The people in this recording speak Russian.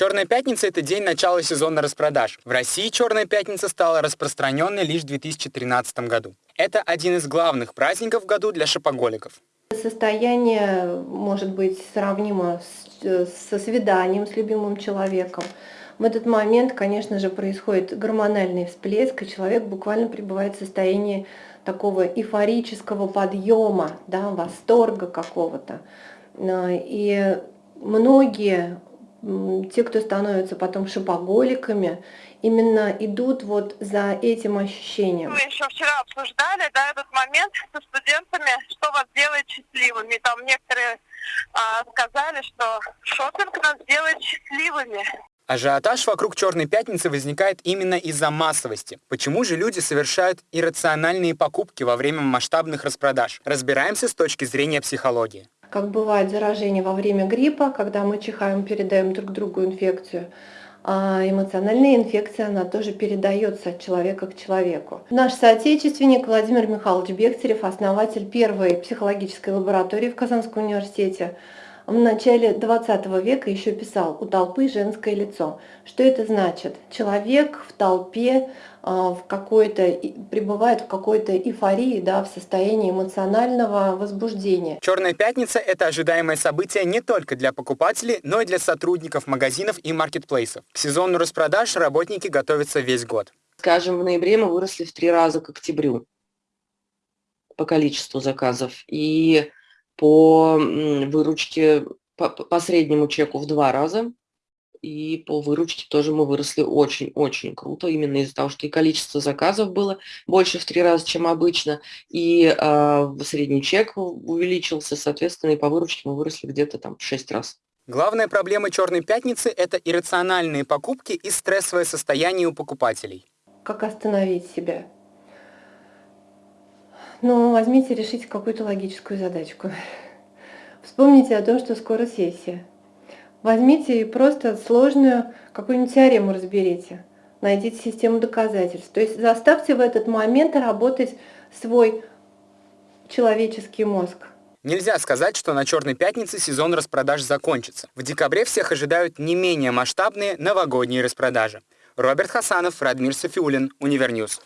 Черная пятница – это день начала сезона распродаж. В России Черная пятница стала распространенной лишь в 2013 году. Это один из главных праздников в году для шопоголиков. Состояние может быть сравнимо с, со свиданием с любимым человеком. В этот момент, конечно же, происходит гормональный всплеск, и человек буквально пребывает в состоянии такого эйфорического подъема, да, восторга какого-то. И многие те, кто становятся потом шопоголиками, именно идут вот за этим ощущением. Мы еще вчера обсуждали да, этот момент со студентами, что вас делает счастливыми. Там некоторые а, сказали, что шопинг нас делает счастливыми. Ажиотаж вокруг Черной Пятницы возникает именно из-за массовости. Почему же люди совершают иррациональные покупки во время масштабных распродаж? Разбираемся с точки зрения психологии как бывает заражение во время гриппа, когда мы чихаем, передаем друг другу инфекцию, а эмоциональная инфекция, она тоже передается от человека к человеку. Наш соотечественник Владимир Михайлович Бехтерев, основатель первой психологической лаборатории в Казанском университете, в начале 20 века еще писал «У толпы женское лицо». Что это значит? Человек в толпе а, в какой-то, пребывает в какой-то эйфории, да, в состоянии эмоционального возбуждения. Черная пятница – это ожидаемое событие не только для покупателей, но и для сотрудников магазинов и маркетплейсов. К сезону распродаж работники готовятся весь год. Скажем, в ноябре мы выросли в три раза к октябрю по количеству заказов. И по выручке, по, по среднему чеку в два раза и по выручке тоже мы выросли очень-очень круто, именно из-за того, что и количество заказов было больше в три раза, чем обычно, и э, средний чек увеличился, соответственно, и по выручке мы выросли где-то там в шесть раз. Главная проблема «Черной пятницы» — это иррациональные покупки и стрессовое состояние у покупателей. Как остановить себя? Ну, возьмите, решите какую-то логическую задачку. Вспомните о том, что скоро сессия. Возьмите и просто сложную какую-нибудь теорему разберите. Найдите систему доказательств. То есть заставьте в этот момент работать свой человеческий мозг. Нельзя сказать, что на Черной пятнице сезон распродаж закончится. В декабре всех ожидают не менее масштабные новогодние распродажи. Роберт Хасанов, Радмир Софиулин, Универ News.